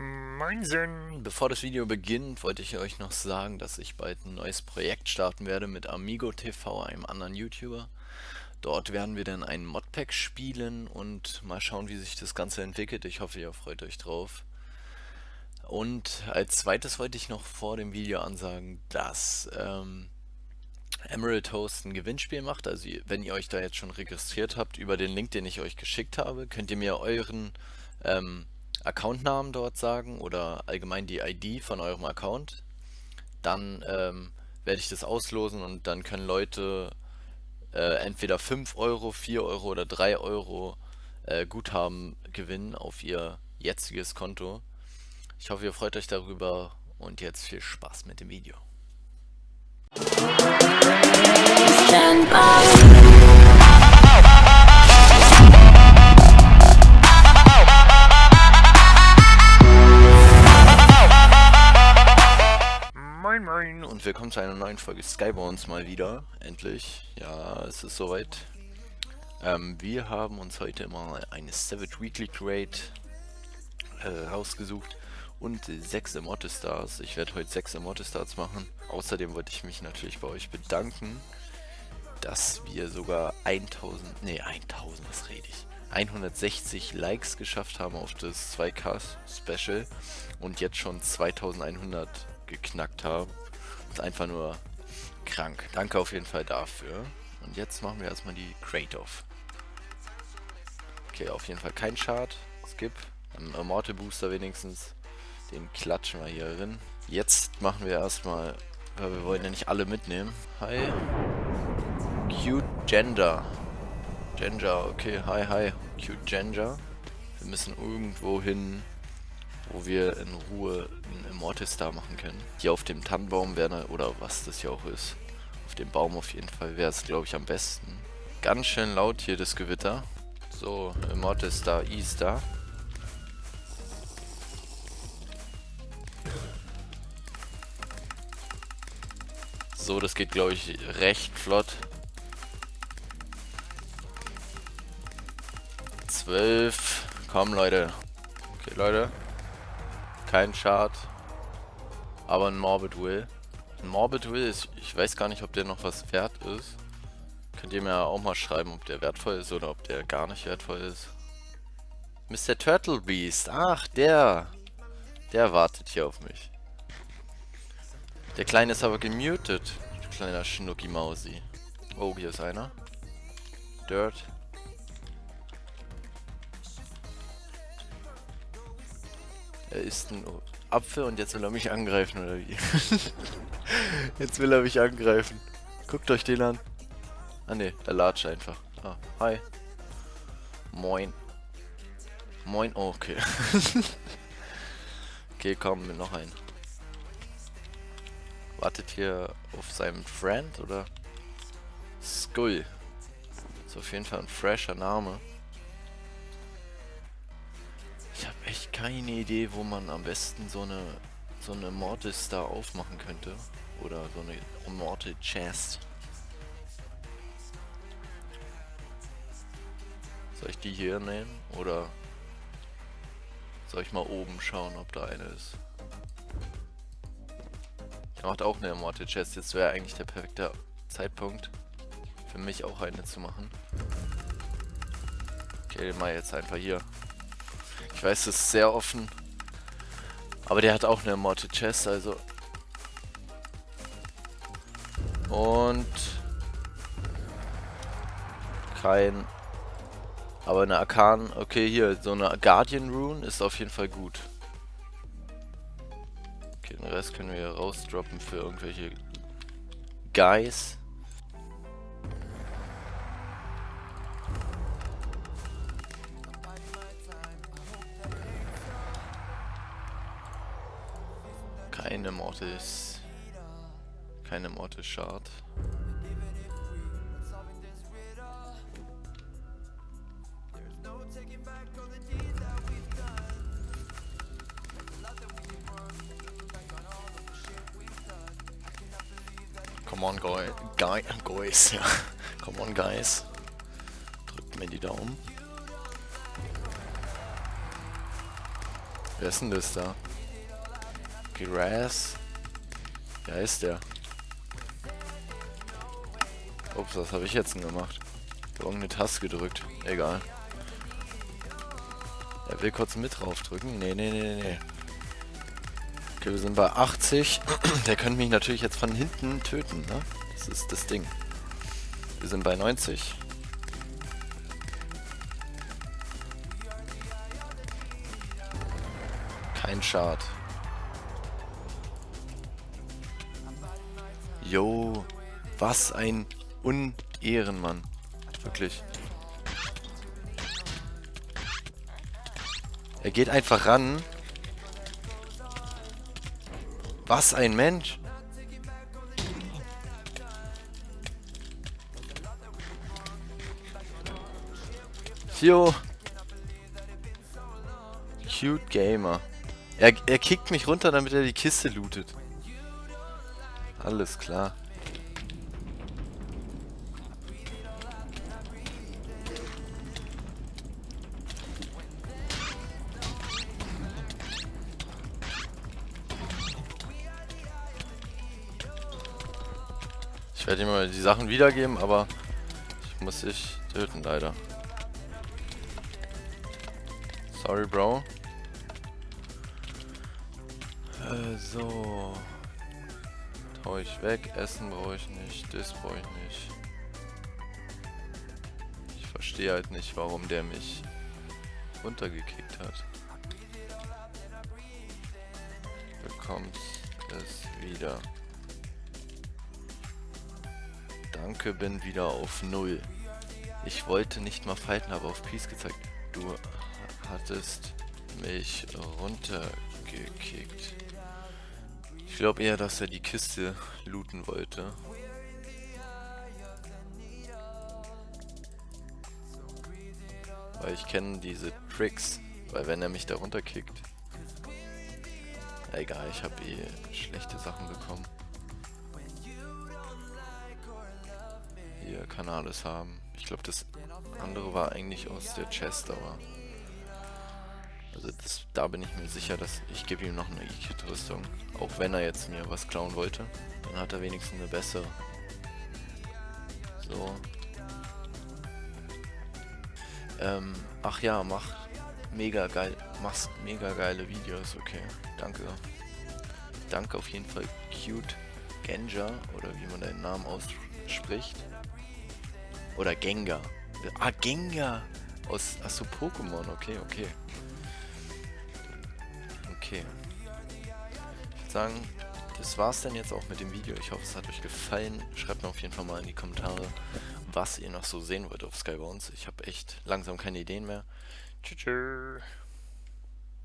Moinsen! Bevor das Video beginnt, wollte ich euch noch sagen, dass ich bald ein neues Projekt starten werde mit Amigo TV, einem anderen YouTuber. Dort werden wir dann ein Modpack spielen und mal schauen, wie sich das Ganze entwickelt. Ich hoffe, ihr freut euch drauf. Und als zweites wollte ich noch vor dem Video ansagen, dass ähm, Emerald Host ein Gewinnspiel macht. Also wenn ihr euch da jetzt schon registriert habt, über den Link, den ich euch geschickt habe, könnt ihr mir euren ähm, Accountnamen dort sagen oder allgemein die ID von eurem Account. Dann ähm, werde ich das auslosen und dann können Leute äh, entweder 5 Euro, 4 Euro oder 3 Euro äh, Guthaben gewinnen auf ihr jetziges Konto. Ich hoffe, ihr freut euch darüber und jetzt viel Spaß mit dem Video. Stand Moin und willkommen zu einer neuen Folge Skybones mal wieder. Endlich. Ja, es ist soweit. Ähm, wir haben uns heute mal eine Savage Weekly Trade äh, rausgesucht und sechs Immortal Stars. Ich werde heute sechs Immortal Stars machen. Außerdem wollte ich mich natürlich bei euch bedanken, dass wir sogar 1000, nee 1000, was rede ich? 160 Likes geschafft haben auf das 2K Special und jetzt schon 2100 geknackt haben. Ist einfach nur krank. Danke auf jeden Fall dafür. Und jetzt machen wir erstmal die Crate-Off. Okay, auf jeden Fall kein Chart. Skip. Ein Immortal Booster wenigstens. Den klatschen wir hier drin. Jetzt machen wir erstmal, weil wir wollen ja nicht alle mitnehmen. Hi. Cute Gender. Gender, okay, hi, hi. Cute Gender. Wir müssen irgendwo hin, wo wir in Ruhe einen Immortal Star machen können. Hier auf dem Tannenbaum wäre, oder was das hier auch ist, auf dem Baum auf jeden Fall wäre es, glaube ich, am besten. Ganz schön laut hier das Gewitter. So, Immortal Star Easter. So, das geht, glaube ich, recht flott. 12. Komm, Leute. Okay, Leute. Kein Chart. Aber ein Morbid Will. Ein Morbid Will ist, ich weiß gar nicht, ob der noch was wert ist. Könnt ihr mir auch mal schreiben, ob der wertvoll ist oder ob der gar nicht wertvoll ist. Mr. Turtle Beast. Ach, der. Der wartet hier auf mich. Der Kleine ist aber gemutet. Kleiner Schnucki Mausi. Oh, hier ist einer. Dirt. Er ist ein Apfel und jetzt will er mich angreifen, oder wie? jetzt will er mich angreifen. Guckt euch den an. Ah ne, er latscht einfach. Ah, hi. Moin. Moin, oh, okay. okay, komm, mit noch ein. Wartet hier auf seinem Friend, oder? Skull. Ist auf jeden Fall ein fresher Name. Keine Idee, wo man am besten so eine so eine Mortal Star aufmachen könnte. Oder so eine Immortal Chest. Soll ich die hier nehmen? Oder soll ich mal oben schauen, ob da eine ist? Der macht auch eine Immortal Chest. Jetzt wäre eigentlich der perfekte Zeitpunkt für mich auch eine zu machen. Okay, mal jetzt einfach hier. Ich weiß, es ist sehr offen. Aber der hat auch eine Immortal Chest, also. Und. Kein. Aber eine Arkan. Okay, hier, so eine Guardian Rune ist auf jeden Fall gut. Okay, den Rest können wir rausdroppen für irgendwelche Guys. Keine Mortis. Keine Mortis Shard. Come on, guy, guy, guys, ja. Come on, guys. Drückt mir die Daumen. Wer ist denn das da? Grass? Ja, ist der. Ups, was habe ich jetzt denn gemacht? Ich habe irgendeine Taste gedrückt. Egal. Er will kurz mit draufdrücken. Nee, nee, nee, nee. Okay, wir sind bei 80. Der könnte mich natürlich jetzt von hinten töten, ne? Das ist das Ding. Wir sind bei 90. Kein Schad. Yo, was ein Unehrenmann. Wirklich. Er geht einfach ran. Was ein Mensch. Jo. Cute Gamer. Er, er kickt mich runter, damit er die Kiste lootet. Alles klar. Ich werde ihm mal die Sachen wiedergeben, aber ich muss dich töten, leider. Sorry, Bro. Äh, so. Hau ich weg. Essen brauche ich nicht. Das brauche ich nicht. Ich verstehe halt nicht, warum der mich runtergekickt hat. Bekommst es wieder. Danke, bin wieder auf Null. Ich wollte nicht mal fighten, aber auf Peace gezeigt. Du hattest mich runtergekickt. Ich glaube eher, dass er die Kiste looten wollte. Weil ich kenne diese Tricks. Weil wenn er mich da runterkickt... Egal, ich habe eh schlechte Sachen bekommen. Hier kann er alles haben. Ich glaube, das andere war eigentlich aus der Chest, aber... Also das, da bin ich mir sicher, dass ich gebe ihm noch eine E-Kit-Rüstung. Auch wenn er jetzt mir was klauen wollte. Dann hat er wenigstens eine bessere. So. Ähm, ach ja, mach mega geil, machst mega geile Videos, okay. Danke. Danke auf jeden Fall Cute Genja, oder wie man deinen Namen ausspricht. Oder Gengar. Ah, Gengar! Aus, achso, Pokémon, okay, okay okay. Ich würde sagen, das war's dann jetzt auch mit dem Video. Ich hoffe, es hat euch gefallen. Schreibt mir auf jeden Fall mal in die Kommentare, was ihr noch so sehen wollt auf Skybones. Ich habe echt langsam keine Ideen mehr. Tschüss.